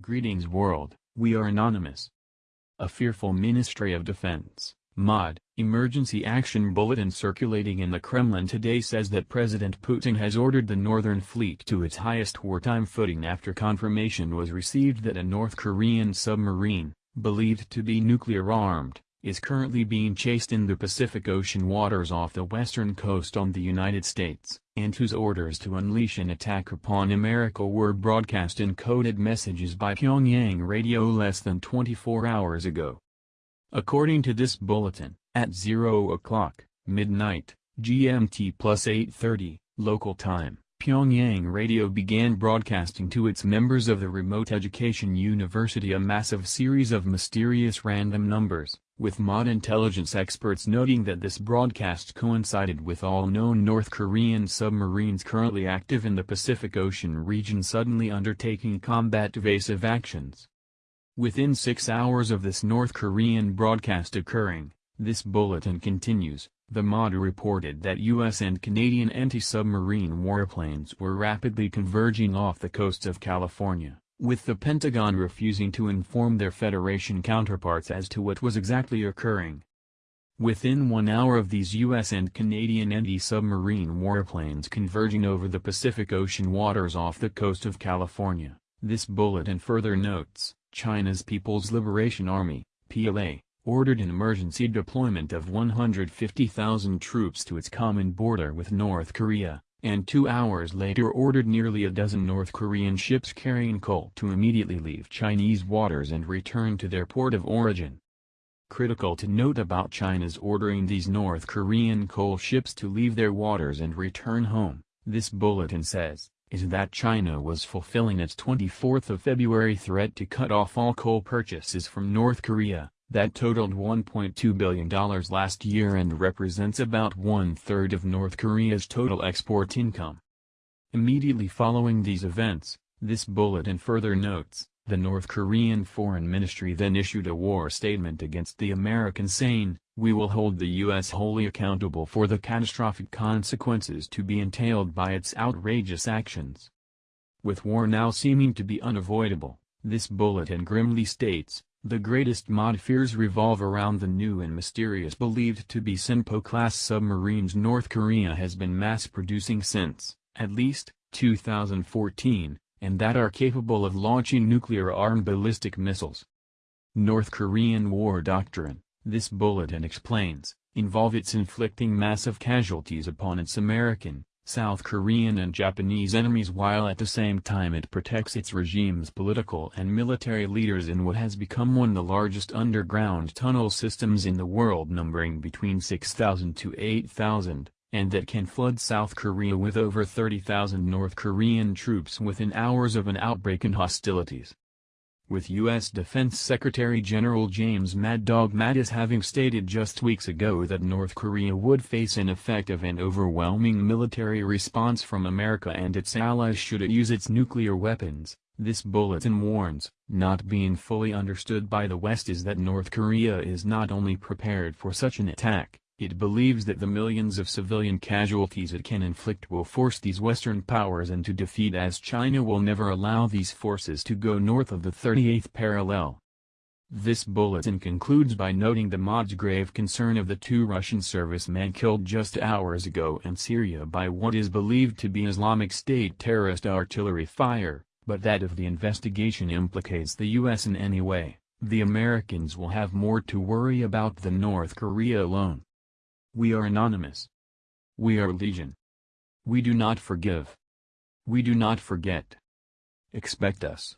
Greetings world, we are Anonymous. A fearful Ministry of Defense, MOD, emergency action bulletin circulating in the Kremlin today says that President Putin has ordered the Northern Fleet to its highest wartime footing after confirmation was received that a North Korean submarine, believed to be nuclear-armed, is currently being chased in the Pacific Ocean waters off the western coast on the United States, and whose orders to unleash an attack upon America were broadcast in coded messages by Pyongyang radio less than 24 hours ago. According to this bulletin, at 0 o'clock, midnight, GMT plus 8.30, local time, Pyongyang Radio began broadcasting to its members of the Remote Education University a massive series of mysterious random numbers, with mod intelligence experts noting that this broadcast coincided with all known North Korean submarines currently active in the Pacific Ocean region suddenly undertaking combat evasive actions. Within six hours of this North Korean broadcast occurring, this bulletin continues, the mod reported that U.S. and Canadian anti-submarine warplanes were rapidly converging off the coast of California with the Pentagon refusing to inform their Federation counterparts as to what was exactly occurring. Within one hour of these U.S. and Canadian anti-submarine warplanes converging over the Pacific Ocean waters off the coast of California, this bulletin further notes, China's People's Liberation Army, PLA, ordered an emergency deployment of 150,000 troops to its common border with North Korea, and two hours later ordered nearly a dozen North Korean ships carrying coal to immediately leave Chinese waters and return to their port of origin. Critical to note about China's ordering these North Korean coal ships to leave their waters and return home, this bulletin says, is that China was fulfilling its 24th of February threat to cut off all coal purchases from North Korea, that totaled $1.2 billion last year and represents about one-third of North Korea's total export income. Immediately following these events, this bulletin further notes, the North Korean Foreign Ministry then issued a war statement against the Americans saying, we will hold the U.S. wholly accountable for the catastrophic consequences to be entailed by its outrageous actions. With war now seeming to be unavoidable, this bulletin grimly states, the greatest mod fears revolve around the new and mysterious believed to be Sinpo-class submarines North Korea has been mass-producing since, at least, 2014, and that are capable of launching nuclear-armed ballistic missiles. North Korean war doctrine, this bulletin explains, involve its inflicting massive casualties upon its American, South Korean and Japanese enemies while at the same time it protects its regime's political and military leaders in what has become one of the largest underground tunnel systems in the world numbering between 6,000 to 8,000, and that can flood South Korea with over 30,000 North Korean troops within hours of an outbreak in hostilities with U.S. Defense Secretary General James Mad Dog Mattis having stated just weeks ago that North Korea would face an effective and overwhelming military response from America and its allies should it use its nuclear weapons. This bulletin warns, not being fully understood by the West is that North Korea is not only prepared for such an attack, it believes that the millions of civilian casualties it can inflict will force these Western powers into defeat as China will never allow these forces to go north of the 38th parallel. This bulletin concludes by noting the mod's grave concern of the two Russian servicemen killed just hours ago in Syria by what is believed to be Islamic State terrorist artillery fire, but that if the investigation implicates the U.S. in any way, the Americans will have more to worry about than North Korea alone. We are anonymous. We are legion. We do not forgive. We do not forget. Expect us.